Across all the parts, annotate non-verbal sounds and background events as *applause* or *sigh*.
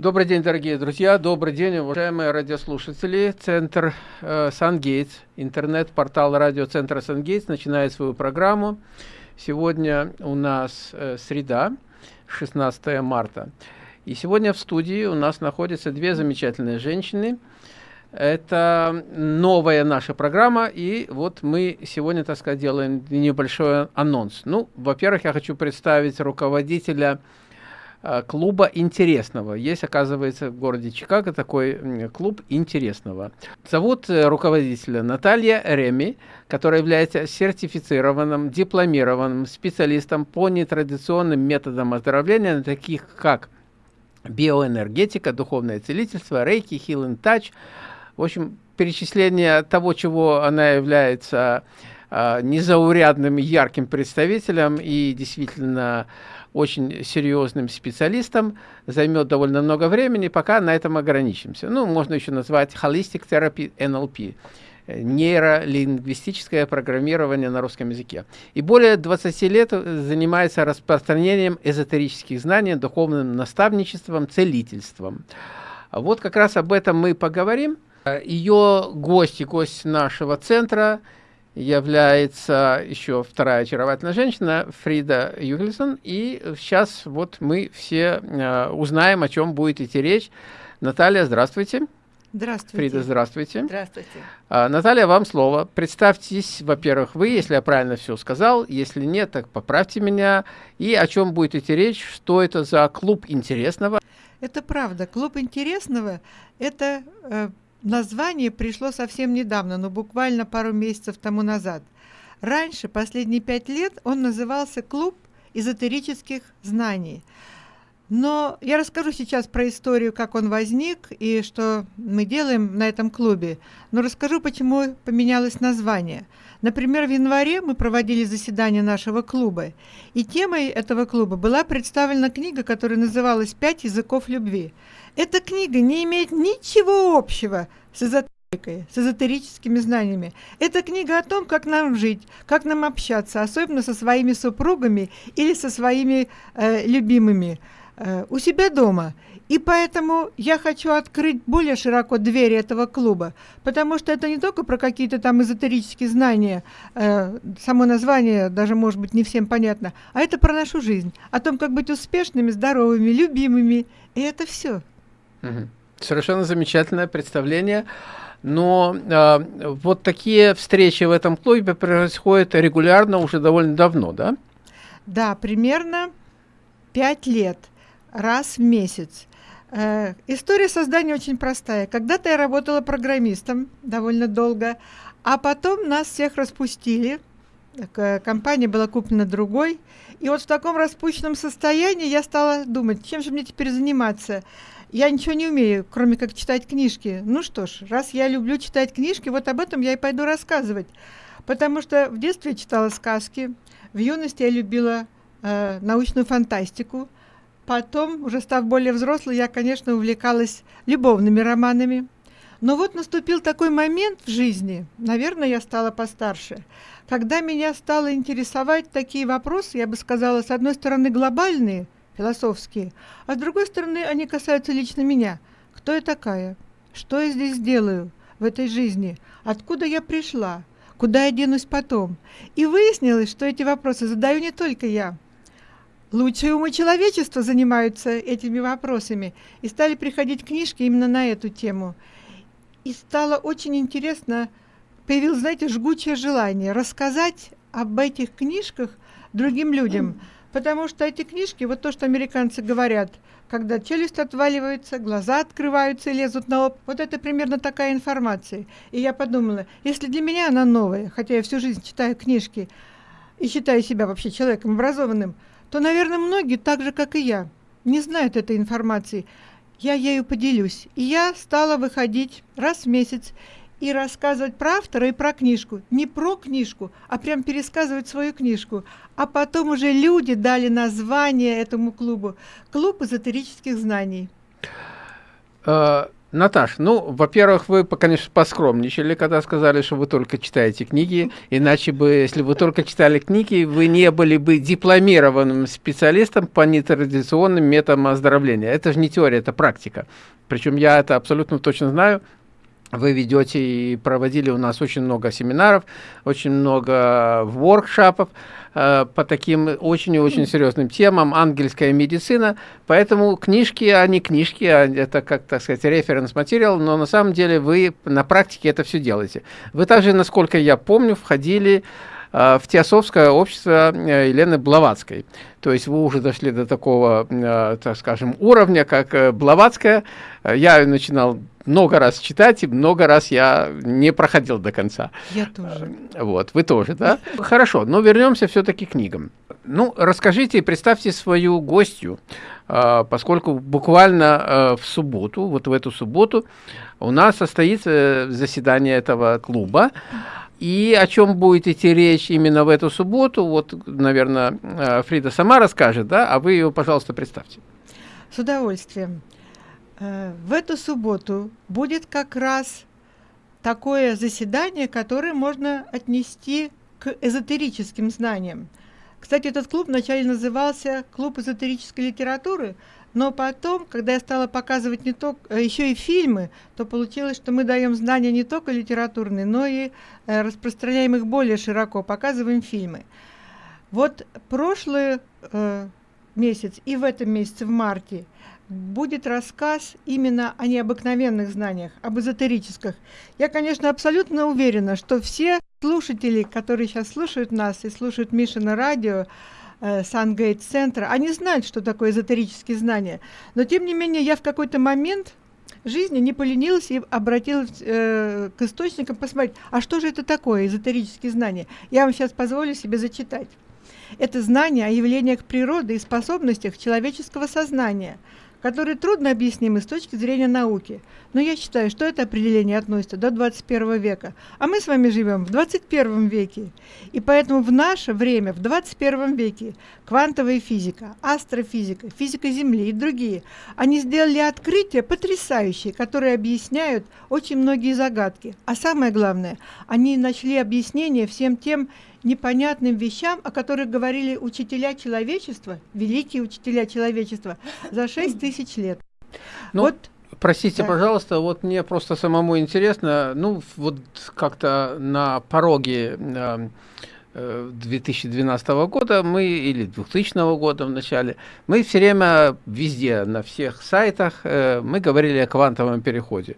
Добрый день, дорогие друзья, добрый день, уважаемые радиослушатели. Центр э, Сангейтс, интернет-портал радиоцентра Сангейтс начинает свою программу. Сегодня у нас э, среда, 16 марта. И сегодня в студии у нас находятся две замечательные женщины. Это новая наша программа, и вот мы сегодня, так сказать, делаем небольшой анонс. Ну, во-первых, я хочу представить руководителя Э, клуба интересного. Есть, оказывается, в городе Чикаго такой клуб интересного. Зовут э, руководителя Наталья Реми, которая является сертифицированным, дипломированным специалистом по нетрадиционным методам оздоровления, таких как биоэнергетика, духовное целительство, рейки, healing touch. В общем, перечисление того, чего она является э, незаурядным, ярким представителем и действительно очень серьезным специалистом, займет довольно много времени, пока на этом ограничимся. Ну, можно еще назвать Holistic Therapy NLP, нейролингвистическое программирование на русском языке. И более 20 лет занимается распространением эзотерических знаний, духовным наставничеством, целительством. Вот как раз об этом мы поговорим. Ее гость гость нашего центра – является еще вторая очаровательная женщина, Фрида Югельсон. И сейчас вот мы все э, узнаем, о чем будет идти речь. Наталья, здравствуйте. Здравствуйте. Фрида, здравствуйте. Здравствуйте. А, Наталья, вам слово. Представьтесь, во-первых, вы, если я правильно все сказал. Если нет, так поправьте меня. И о чем будет идти речь, что это за клуб интересного? Это правда. Клуб интересного – это э, Название пришло совсем недавно, но буквально пару месяцев тому назад. Раньше, последние пять лет, он назывался «Клуб эзотерических знаний». Но я расскажу сейчас про историю, как он возник и что мы делаем на этом клубе. Но расскажу, почему поменялось название. Например, в январе мы проводили заседание нашего клуба, и темой этого клуба была представлена книга, которая называлась «Пять языков любви». Эта книга не имеет ничего общего с эзотерикой, с эзотерическими знаниями. Это книга о том, как нам жить, как нам общаться, особенно со своими супругами или со своими э, любимыми э, у себя дома. И поэтому я хочу открыть более широко двери этого клуба, потому что это не только про какие-то там эзотерические знания, э, само название даже может быть не всем понятно, а это про нашу жизнь, о том, как быть успешными, здоровыми, любимыми. И это все. Совершенно замечательное представление. Но э, вот такие встречи в этом клубе происходят регулярно уже довольно давно, да? Да, примерно пять лет, раз в месяц. Э, история создания очень простая. Когда-то я работала программистом довольно долго, а потом нас всех распустили. Компания была куплена другой. И вот в таком распущенном состоянии я стала думать, чем же мне теперь заниматься. Я ничего не умею, кроме как читать книжки. Ну что ж, раз я люблю читать книжки, вот об этом я и пойду рассказывать. Потому что в детстве я читала сказки, в юности я любила э, научную фантастику. Потом, уже став более взрослой, я, конечно, увлекалась любовными романами. Но вот наступил такой момент в жизни, наверное, я стала постарше, когда меня стало интересовать такие вопросы, я бы сказала, с одной стороны, глобальные – философские, а с другой стороны они касаются лично меня. Кто я такая? Что я здесь делаю в этой жизни? Откуда я пришла? Куда я денусь потом? И выяснилось, что эти вопросы задаю не только я. Лучшие умы человечества занимаются этими вопросами, и стали приходить книжки именно на эту тему. И стало очень интересно, появилось, знаете, жгучее желание рассказать об этих книжках другим людям. Потому что эти книжки, вот то, что американцы говорят, когда челюсть отваливается, глаза открываются и лезут на лоб, вот это примерно такая информация. И я подумала, если для меня она новая, хотя я всю жизнь читаю книжки и считаю себя вообще человеком образованным, то, наверное, многие, так же, как и я, не знают этой информации. Я ею поделюсь. И я стала выходить раз в месяц и рассказывать про автора и про книжку. Не про книжку, а прям пересказывать свою книжку. А потом уже люди дали название этому клубу. Клуб эзотерических знаний. А, Наташ, ну, во-первых, вы, конечно, поскромничали, когда сказали, что вы только читаете книги, иначе бы, если вы только читали книги, вы не были бы дипломированным специалистом по нетрадиционным методам оздоровления. Это же не теория, это практика. Причем я это абсолютно точно знаю, вы ведете и проводили у нас очень много семинаров, очень много воркшопов э, по таким очень и очень серьезным темам, ангельская медицина, поэтому книжки, они книжки, а это, как так сказать, референс-материал, но на самом деле вы на практике это все делаете. Вы также, насколько я помню, входили э, в Теософское общество э, Елены Блаватской. То есть вы уже дошли до такого, так скажем, уровня, как Блаватская. Я начинал много раз читать, и много раз я не проходил до конца. Я тоже. Вот, вы тоже, да? *laughs* Хорошо, но вернемся все-таки к книгам. Ну, расскажите и представьте свою гостью, а, поскольку буквально а, в субботу, вот в эту субботу, у нас состоится заседание этого клуба. И о чем будет идти речь именно в эту субботу, вот, наверное, Фрида сама расскажет, да, а вы ее, пожалуйста, представьте. С удовольствием. Э, в эту субботу будет как раз такое заседание, которое можно отнести к эзотерическим знаниям. Кстати, этот клуб вначале назывался «Клуб эзотерической литературы», но потом, когда я стала показывать не только, э, еще и фильмы, то получилось, что мы даем знания не только литературные, но и э, распространяем их более широко, показываем фильмы. Вот прошлый э, месяц и в этом месяце, в марте, будет рассказ именно о необыкновенных знаниях, об эзотерических. Я, конечно, абсолютно уверена, что все слушатели, которые сейчас слушают нас и слушают Мишина радио, э, Сангейт центра, они знают, что такое эзотерические знания. Но, тем не менее, я в какой-то момент жизни не поленилась и обратилась э, к источникам посмотреть, а что же это такое, эзотерические знания. Я вам сейчас позволю себе зачитать. Это знание о явлениях природы и способностях человеческого сознания – которые трудно объяснимы с точки зрения науки. Но я считаю, что это определение относится до 21 века. А мы с вами живем в 21 веке. И поэтому в наше время, в 21 веке, квантовая физика, астрофизика, физика Земли и другие, они сделали открытия потрясающие, которые объясняют очень многие загадки. А самое главное, они нашли объяснение всем тем непонятным вещам, о которых говорили учителя человечества, великие учителя человечества, за 6 тысяч лет. Ну, вот Простите, да. пожалуйста, вот мне просто самому интересно, ну, вот как-то на пороге э, 2012 э, года мы, или 2000 года в начале, мы все время везде, на всех сайтах, э, мы говорили о квантовом переходе.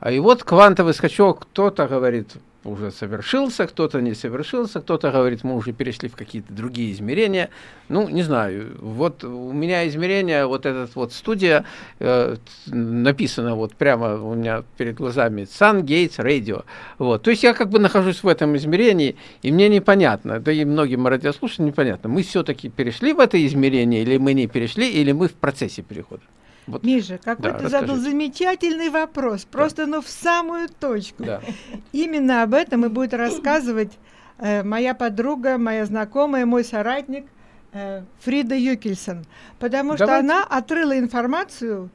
А и вот квантовый скачок, кто-то говорит, уже совершился, кто-то не совершился, кто-то говорит, мы уже перешли в какие-то другие измерения. Ну, не знаю, вот у меня измерение, вот этот вот студия, э, написано вот прямо у меня перед глазами Sun Gates Radio. Вот. То есть я как бы нахожусь в этом измерении, и мне непонятно, да и многим радиослушателям непонятно, мы все-таки перешли в это измерение, или мы не перешли, или мы в процессе перехода. Вот. Миша, какой да, ты задал замечательный вопрос, просто да. ну в самую точку. Да. Именно об этом и будет рассказывать э, моя подруга, моя знакомая, мой соратник э, Фрида Юкельсон, потому Давайте. что она отрыла информацию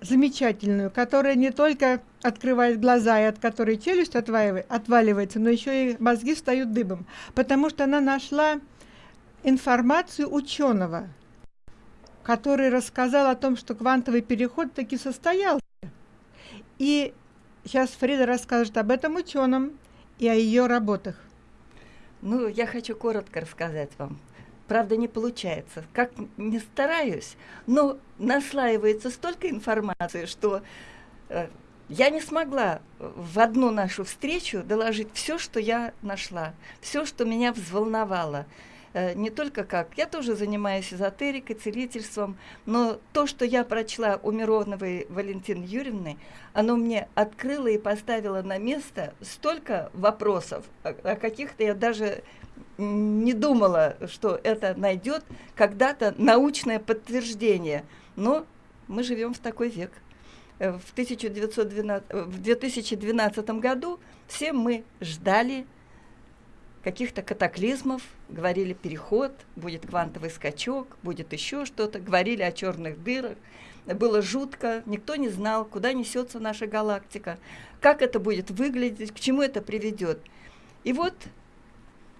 замечательную, которая не только открывает глаза и от которой челюсть отваливается, но еще и мозги встают дыбом, потому что она нашла информацию ученого – который рассказал о том, что квантовый переход таки состоялся. И сейчас Фрида расскажет об этом ученом и о ее работах. Ну, я хочу коротко рассказать вам. Правда, не получается. Как не стараюсь, но наслаивается столько информации, что э, я не смогла в одну нашу встречу доложить все, что я нашла, все, что меня взволновало. Э, не только как, я тоже занимаюсь эзотерикой, целительством, но то, что я прочла у Мироновой Валентины Юрьевны, оно мне открыло и поставило на место столько вопросов, о, каких-то я даже не думала, что это найдет когда-то научное подтверждение. Но мы живем в такой век. Э, в, 1912, в 2012 году все мы ждали каких-то катаклизмов, говорили переход, будет квантовый скачок, будет еще что-то, говорили о черных дырах. было жутко, никто не знал, куда несется наша галактика, как это будет выглядеть, к чему это приведет. И вот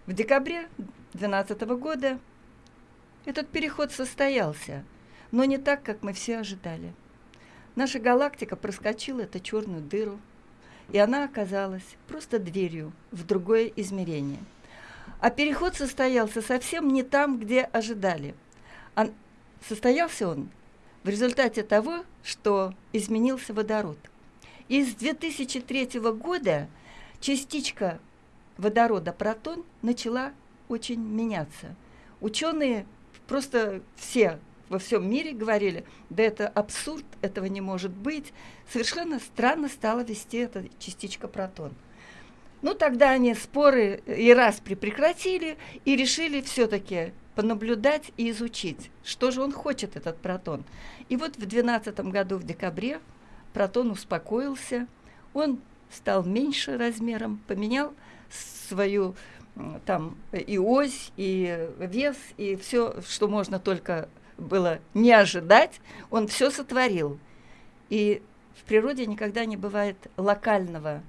в декабре 2012 года этот переход состоялся, но не так, как мы все ожидали. Наша галактика проскочила эту черную дыру, и она оказалась просто дверью в другое измерение. А переход состоялся совсем не там, где ожидали. А состоялся он в результате того, что изменился водород. И с 2003 года частичка водорода протон начала очень меняться. Ученые просто все во всем мире говорили, да это абсурд, этого не может быть. Совершенно странно стала вести эта частичка протон. Ну, тогда они споры и распри прекратили и решили все-таки понаблюдать и изучить, что же он хочет, этот протон. И вот в 2012 году, в декабре, протон успокоился, он стал меньше размером, поменял свою там и ось, и вес, и все, что можно только было не ожидать, он все сотворил. И в природе никогда не бывает локального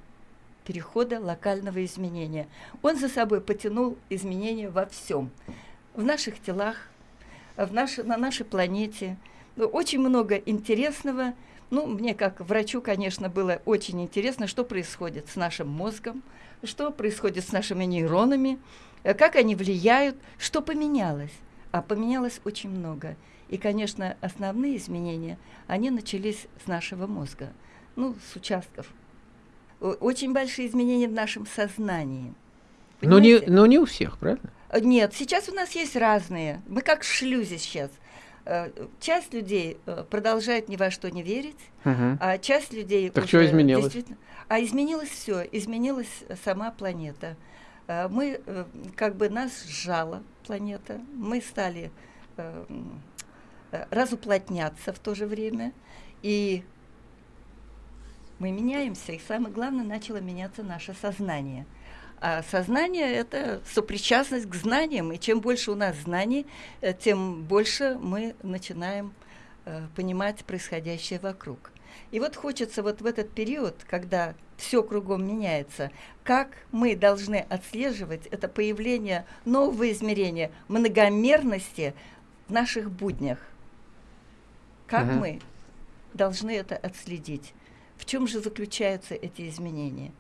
перехода, локального изменения. Он за собой потянул изменения во всем. В наших телах, в наш, на нашей планете. Очень много интересного. Ну, мне как врачу, конечно, было очень интересно, что происходит с нашим мозгом, что происходит с нашими нейронами, э, как они влияют, что поменялось. А поменялось очень много. И, конечно, основные изменения, они начались с нашего мозга, ну, с участков. Очень большие изменения в нашем сознании. Но не, но не у всех, правильно? Э, нет, сейчас у нас есть разные. Мы как в шлюзе сейчас. Э, часть людей продолжает ни во что не верить, угу. а часть людей... Так что изменилось? А изменилось все, изменилась сама планета. Э, мы, э, как бы нас сжала планета, мы стали э, разуплотняться в то же время, и мы меняемся, и самое главное, начало меняться наше сознание. А сознание – это сопричастность к знаниям, и чем больше у нас знаний, тем больше мы начинаем понимать происходящее вокруг. И вот хочется вот в этот период, когда все кругом меняется, как мы должны отслеживать это появление нового измерения многомерности в наших буднях. Как угу. мы должны это отследить? В чем же заключаются эти изменения?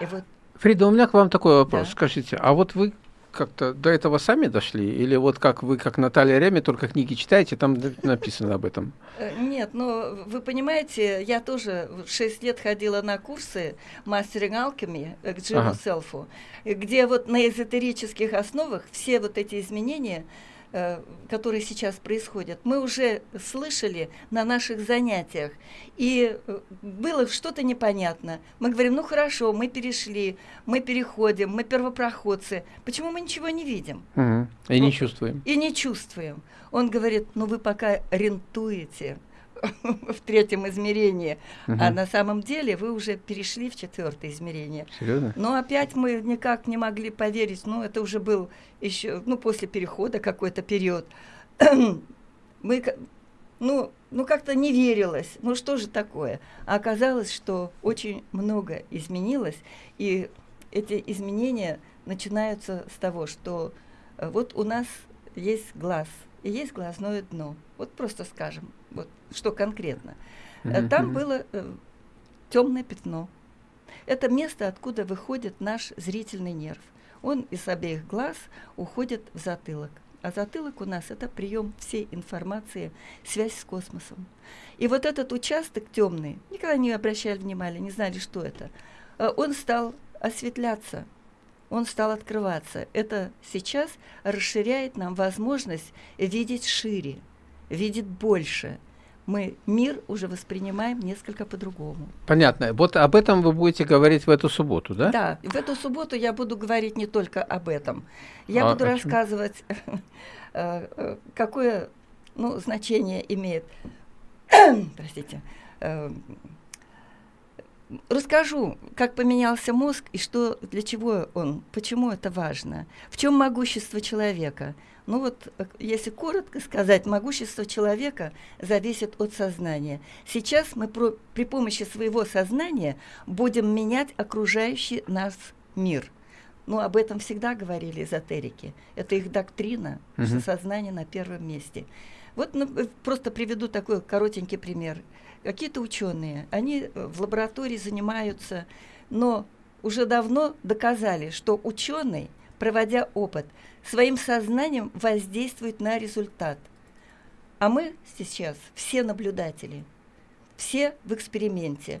И вот Фрида, у меня к вам такой вопрос. Да. Скажите, а вот вы как-то до этого сами дошли? Или вот как вы, как Наталья Реми, только книги читаете, там написано об этом? Нет, но вы понимаете, я тоже 6 лет ходила на курсы мастеринг алхимии к Джиму ага. Селфу, где вот на эзотерических основах все вот эти изменения – Э, которые сейчас происходят, мы уже слышали на наших занятиях, и э, было что-то непонятно. Мы говорим, ну хорошо, мы перешли, мы переходим, мы первопроходцы. Почему мы ничего не видим? Угу. И ну, не чувствуем. И не чувствуем. Он говорит, ну вы пока рентуете *laughs* в третьем измерении, угу. а на самом деле вы уже перешли в четвертое измерение. Серьезно? Но опять мы никак не могли поверить, ну это уже был еще, ну после перехода какой-то период. *clears throat* мы, ну, ну как-то не верилось, ну что же такое? А оказалось, что очень много изменилось, и эти изменения начинаются с того, что э, вот у нас есть глаз, и есть глазное дно. Вот просто скажем, вот что конкретно. Mm-hmm. Там было э, темное пятно. Это место, откуда выходит наш зрительный нерв. Он из обеих глаз уходит в затылок. А затылок у нас это прием всей информации, связь с космосом. И вот этот участок темный, никогда не обращали внимания, не знали, что это. Э, он стал осветляться, он стал открываться. Это сейчас расширяет нам возможность видеть шире, видеть больше. Мы мир уже воспринимаем несколько по-другому. Понятно. Вот об этом вы будете говорить в эту субботу, да? Да, в эту субботу я буду говорить не только об этом. Я а, буду рассказывать, *laughs* э, э, какое ну, значение имеет, *clears throat* простите, э, расскажу, как поменялся мозг и что, для чего он, почему это важно. В чем могущество человека? Ну вот, э, если коротко сказать, могущество человека зависит от сознания. Сейчас мы про, при помощи своего сознания будем менять окружающий нас мир. Ну, об этом всегда говорили эзотерики. Это их доктрина, угу. что сознание на первом месте. Вот ну, э, просто приведу такой коротенький пример. Какие-то ученые, они э, в лаборатории занимаются, но уже давно доказали, что ученый, проводя опыт, своим сознанием воздействует на результат. А мы сейчас все наблюдатели, все в эксперименте.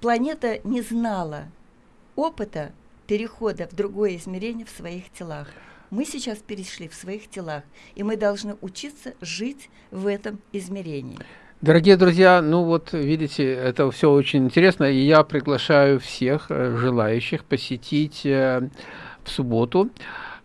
Планета не знала опыта перехода в другое измерение в своих телах. Мы сейчас перешли в своих телах, и мы должны учиться жить в этом измерении. Дорогие друзья, ну вот видите, это все очень интересно, и я приглашаю всех э, желающих посетить э, в субботу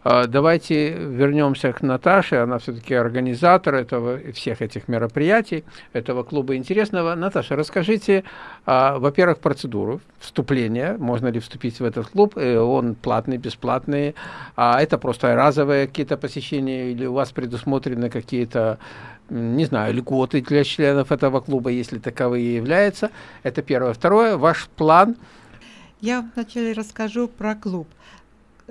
а, давайте вернемся к Наташе, она все-таки организатор этого, всех этих мероприятий, этого клуба интересного. Наташа, расскажите, а, во-первых, процедуру вступления, можно ли вступить в этот клуб, э, он платный, бесплатный, а это просто разовые какие-то посещения или у вас предусмотрены какие-то не знаю, льготы для членов этого клуба, если таковые являются. Это первое. Второе, ваш план. Я вначале расскажу про клуб.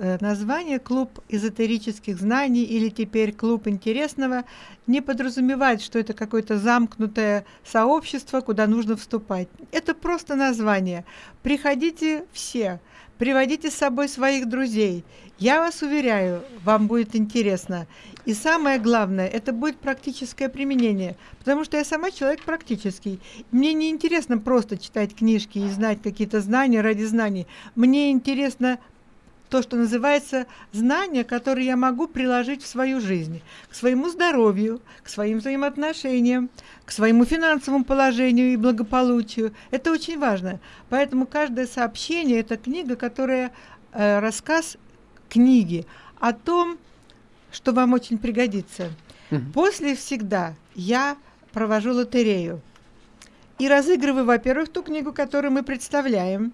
Э, название «Клуб эзотерических знаний» или теперь «Клуб интересного» не подразумевает, что это какое-то замкнутое сообщество, куда нужно вступать. Это просто название. Приходите все, приводите с собой своих друзей. Я вас уверяю, вам будет интересно. И самое главное, это будет практическое применение, потому что я сама человек практический. Мне не интересно просто читать книжки и знать какие-то знания ради знаний. Мне интересно то, что называется знания, которые я могу приложить в свою жизнь, к своему здоровью, к своим взаимоотношениям, к своему финансовому положению и благополучию. Это очень важно. Поэтому каждое сообщение – это книга, которая э, рассказ книги о том, что вам очень пригодится. Угу. После всегда я провожу лотерею и разыгрываю, во-первых, ту книгу, которую мы представляем,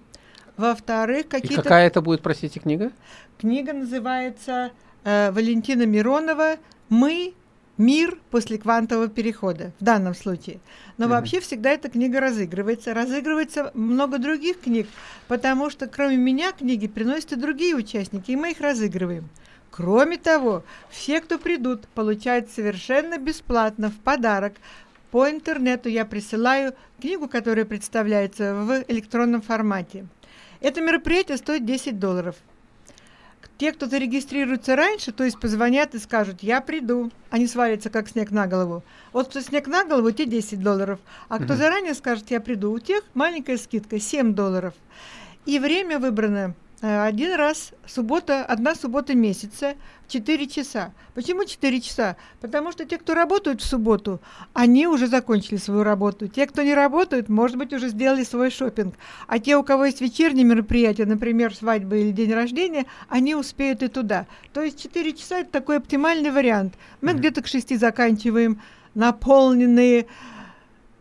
во-вторых, какие-то... И какая это будет, простите, книга? Книга называется э, Валентина Миронова «Мы мир после квантового перехода в данном случае. Но mm-hmm. вообще всегда эта книга разыгрывается. Разыгрывается много других книг, потому что кроме меня книги приносят и другие участники, и мы их разыгрываем. Кроме того, все, кто придут, получают совершенно бесплатно в подарок по интернету я присылаю книгу, которая представляется в электронном формате. Это мероприятие стоит 10 долларов. Те, кто зарегистрируется раньше, то есть позвонят и скажут, я приду, они свалятся как снег на голову. Вот кто снег на голову, те 10 долларов. А кто заранее скажет, я приду, у тех маленькая скидка 7 долларов. И время выбрано один раз, суббота, одна суббота месяца, 4 часа. Почему 4 часа? Потому что те, кто работают в субботу, они уже закончили свою работу. Те, кто не работают, может быть, уже сделали свой шопинг. А те, у кого есть вечерние мероприятия, например, свадьба или день рождения, они успеют и туда. То есть 4 часа – это такой оптимальный вариант. Мы mm-hmm. где-то к 6 заканчиваем, наполненные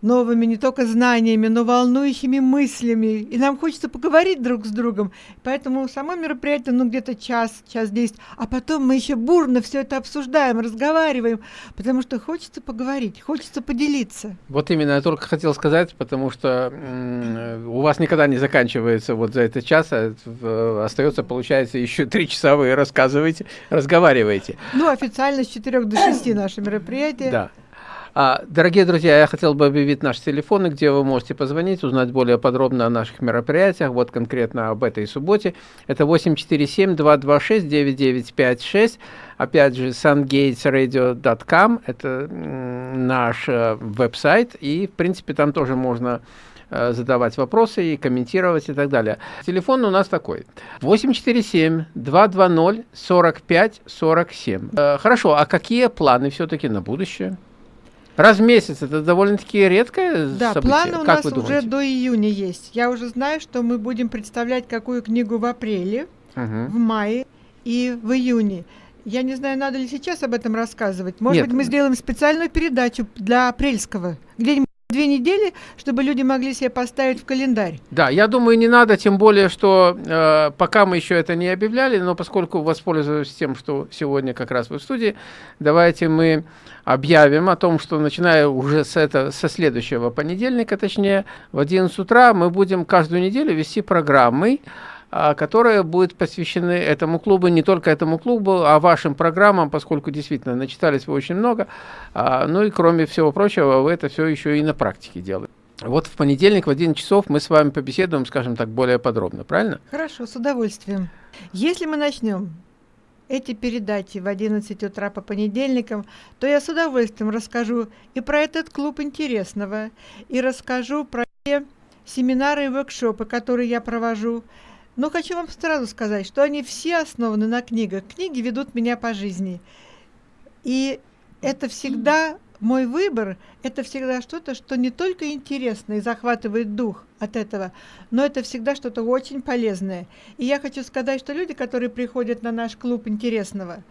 новыми не только знаниями, но волнующими мыслями. И нам хочется поговорить друг с другом. Поэтому само мероприятие, ну, где-то час, час десять. А потом мы еще бурно все это обсуждаем, разговариваем, потому что хочется поговорить, хочется поделиться. Вот именно, я только хотел сказать, потому что у вас никогда не заканчивается вот за этот час, а остается, получается, еще три часа вы рассказываете, разговариваете. Ну, официально с 4 до 6 наше мероприятие. Да. А, дорогие друзья, я хотел бы объявить наши телефоны, где вы можете позвонить, узнать более подробно о наших мероприятиях, вот конкретно об этой субботе. Это 847-226-9956, опять же, sungatesradio.com, это наш э, веб-сайт, и, в принципе, там тоже можно э, задавать вопросы и комментировать и так далее. Телефон у нас такой. 847-220-45-47. Э, хорошо, а какие планы все-таки на будущее? Раз в месяц это довольно-таки редкое да, событие. Да, планы у как нас уже до июня есть. Я уже знаю, что мы будем представлять какую книгу в апреле, угу. в мае и в июне. Я не знаю, надо ли сейчас об этом рассказывать. Может Нет. быть, мы сделаем специальную передачу для апрельского, где-нибудь две недели, чтобы люди могли себе поставить в календарь. Да, я думаю, не надо, тем более, что э, пока мы еще это не объявляли, но поскольку воспользуюсь тем, что сегодня как раз вы в студии, давайте мы объявим о том, что начиная уже с это, со следующего понедельника, точнее, в 11 утра мы будем каждую неделю вести программы, которые будут посвящены этому клубу, не только этому клубу, а вашим программам, поскольку действительно начитались вы очень много. А, ну и кроме всего прочего, вы это все еще и на практике делаете. Вот в понедельник в 11 часов мы с вами побеседуем, скажем так, более подробно, правильно? Хорошо, с удовольствием. Если мы начнем эти передачи в 11 утра по понедельникам, то я с удовольствием расскажу и про этот клуб интересного, и расскажу про семинары и воркшопы, которые я провожу, но хочу вам сразу сказать, что они все основаны на книгах. Книги ведут меня по жизни. И это всегда мой выбор, это всегда что-то, что не только интересно и захватывает дух от этого, но это всегда что-то очень полезное. И я хочу сказать, что люди, которые приходят на наш клуб интересного,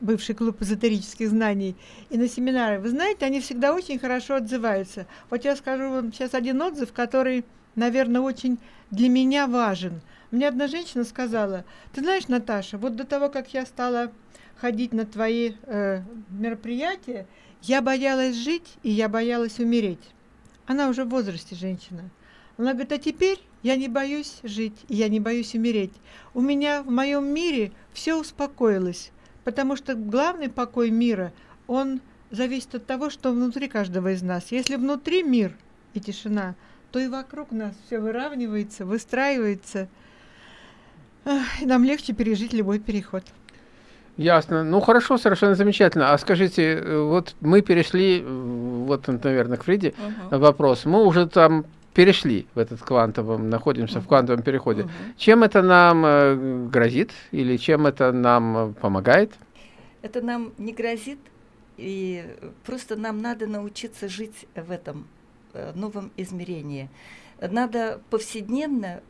бывший клуб эзотерических знаний, и на семинары, вы знаете, они всегда очень хорошо отзываются. Вот я скажу вам сейчас один отзыв, который, наверное, очень для меня важен – мне одна женщина сказала, ты знаешь, Наташа, вот до того, как я стала ходить на твои э, мероприятия, я боялась жить и я боялась умереть. Она уже в возрасте женщина. Она говорит, а теперь я не боюсь жить, и я не боюсь умереть. У меня в моем мире все успокоилось, потому что главный покой мира, он зависит от того, что внутри каждого из нас. Если внутри мир и тишина, то и вокруг нас все выравнивается, выстраивается – нам легче пережить любой переход. Ясно. Ну хорошо, совершенно замечательно. А скажите, э, вот мы перешли, э, вот, наверное, к Фриде угу. вопрос. Мы уже там перешли в этот квантовом, находимся угу. в квантовом переходе. Угу. Чем это нам э, грозит или чем это нам помогает? Это нам не грозит, и просто нам надо научиться жить в этом новом измерении. Надо повседневно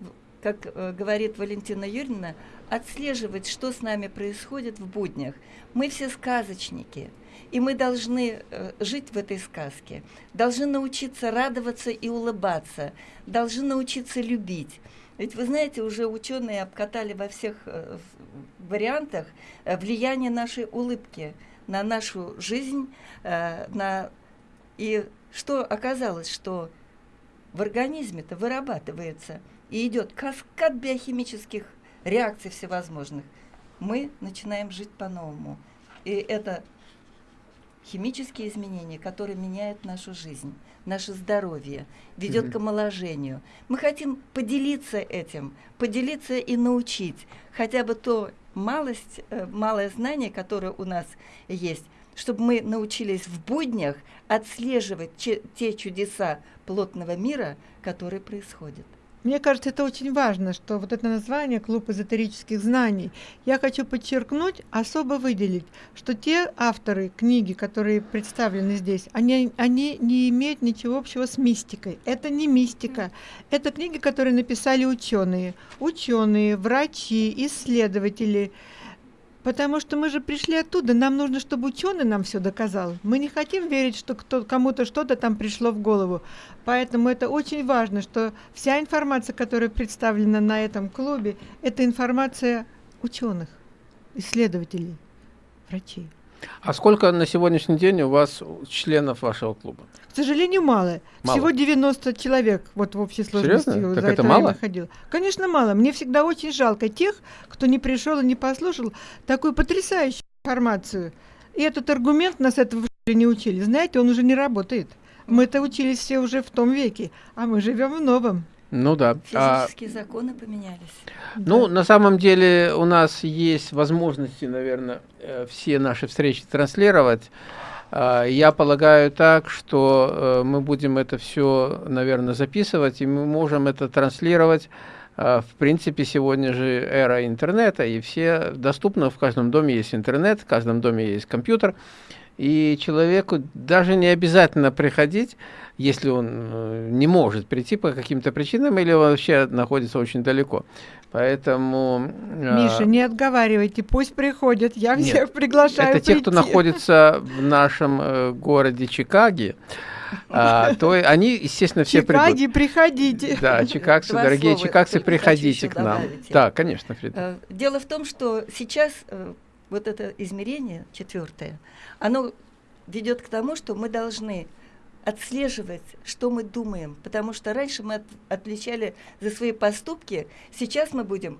как э, говорит Валентина Юрьевна, отслеживать, что с нами происходит в буднях. Мы все сказочники, и мы должны э, жить в этой сказке, должны научиться радоваться и улыбаться, должны научиться любить. Ведь вы знаете, уже ученые обкатали во всех э, вариантах влияние нашей улыбки на нашу жизнь, на и что оказалось, что в организме-то вырабатывается – и идет каскад биохимических реакций всевозможных, мы начинаем жить по-новому. И это химические изменения, которые меняют нашу жизнь, наше здоровье, ведет mm-hmm. к омоложению. Мы хотим поделиться этим, поделиться и научить хотя бы то малость, э, малое знание, которое у нас есть, чтобы мы научились в буднях отслеживать те чудеса плотного мира, которые происходят. Мне кажется, это очень важно, что вот это название «Клуб эзотерических знаний». Я хочу подчеркнуть, особо выделить, что те авторы книги, которые представлены здесь, они, они не имеют ничего общего с мистикой. Это не мистика. Это книги, которые написали ученые. Ученые, врачи, исследователи – Потому что мы же пришли оттуда, нам нужно, чтобы ученый нам все доказал. Мы не хотим верить, что кому-то что-то там пришло в голову. Поэтому это очень важно, что вся информация, которая представлена на этом клубе, это информация ученых, исследователей, врачей. А сколько на сегодняшний день у вас членов вашего клуба? К сожалению, мало. мало. Всего 90 человек вот в общей сложности Серьезно? Так за это, это мало? ходил. Конечно, мало. Мне всегда очень жалко тех, кто не пришел и не послушал такую потрясающую информацию. И этот аргумент нас этого не учили. Знаете, он уже не работает. Мы это учились все уже в том веке, а мы живем в новом. Ну да. Физические а, законы поменялись. Ну, да. на самом деле у нас есть возможности, наверное, э, все наши встречи транслировать. А, я полагаю так, что э, мы будем это все, наверное, записывать, и мы можем это транслировать. А, в принципе, сегодня же эра интернета, и все доступно, в каждом доме есть интернет, в каждом доме есть компьютер. И человеку даже не обязательно приходить, если он э, не может прийти по каким-то причинам или он вообще находится очень далеко. Поэтому... Э, Миша, не отговаривайте, пусть приходят, я нет, всех приглашаю Это прийти. те, кто находится в нашем э, городе Чикаге, а, *laughs* то они, естественно, все Чикаги, приходите. Да, чикагцы, Два дорогие слова чикагцы, приходите к нам. добавить. Да, конечно, Фрида. Дело в том, что сейчас вот это измерение четвертое, оно ведет к тому, что мы должны отслеживать, что мы думаем, потому что раньше мы от- отвечали за свои поступки, сейчас мы будем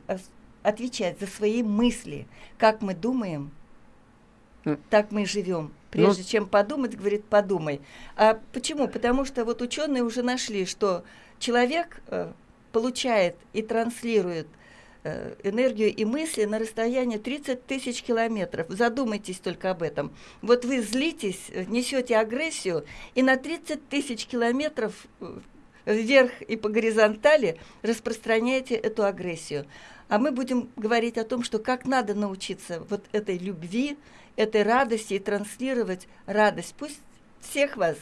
отвечать за свои мысли, как мы думаем, М. так мы и живем. Ну- Прежде чем подумать, говорит, подумай. А почему? Потому что вот ученые уже нашли, что человек э, получает и транслирует э, энергию и мысли на расстоянии 30 тысяч километров. Задумайтесь только об этом. Вот вы злитесь, э, несете агрессию, и на 30 тысяч километров э, вверх и по горизонтали распространяете эту агрессию. А мы будем говорить о том, что как надо научиться вот этой любви, этой радости и транслировать радость. Пусть всех вас,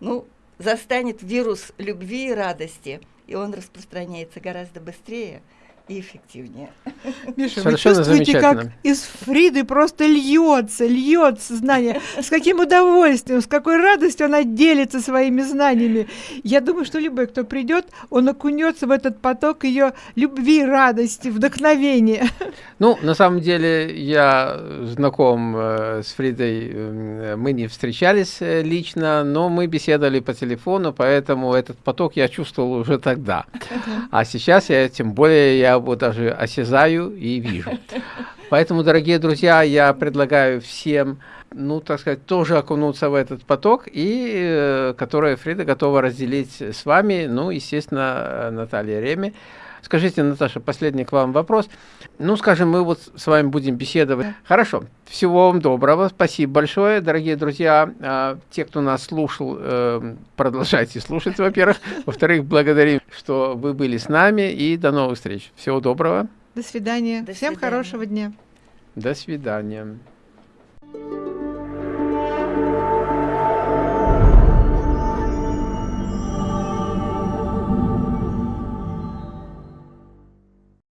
ну, застанет вирус любви и радости, и он распространяется гораздо быстрее и эффективнее. Миша, Совершенно вы чувствуете, как из Фриды просто льется, льется знание. С каким удовольствием, с какой радостью она делится своими знаниями. Я думаю, что любой, кто придет, он окунется в этот поток ее любви, радости, вдохновения. Ну, на самом деле, я знаком э, с Фридой, э, мы не встречались э, лично, но мы беседовали по телефону, поэтому этот поток я чувствовал уже тогда. А сейчас я, тем более, я его даже осязаю и вижу. Поэтому, дорогие друзья, я предлагаю всем, ну, так сказать, тоже окунуться в этот поток, и э, который Фрида готова разделить с вами, ну, естественно, Наталья Реми. Скажите, Наташа, последний к вам вопрос. Ну, скажем, мы вот с вами будем беседовать. Хорошо. Всего вам доброго. Спасибо большое, дорогие друзья. А, те, кто нас слушал, э, продолжайте слушать, во-первых. Во-вторых, благодарим, что вы были с нами. И до новых встреч. Всего доброго. До свидания. До Всем свидания. хорошего дня. До свидания. Thank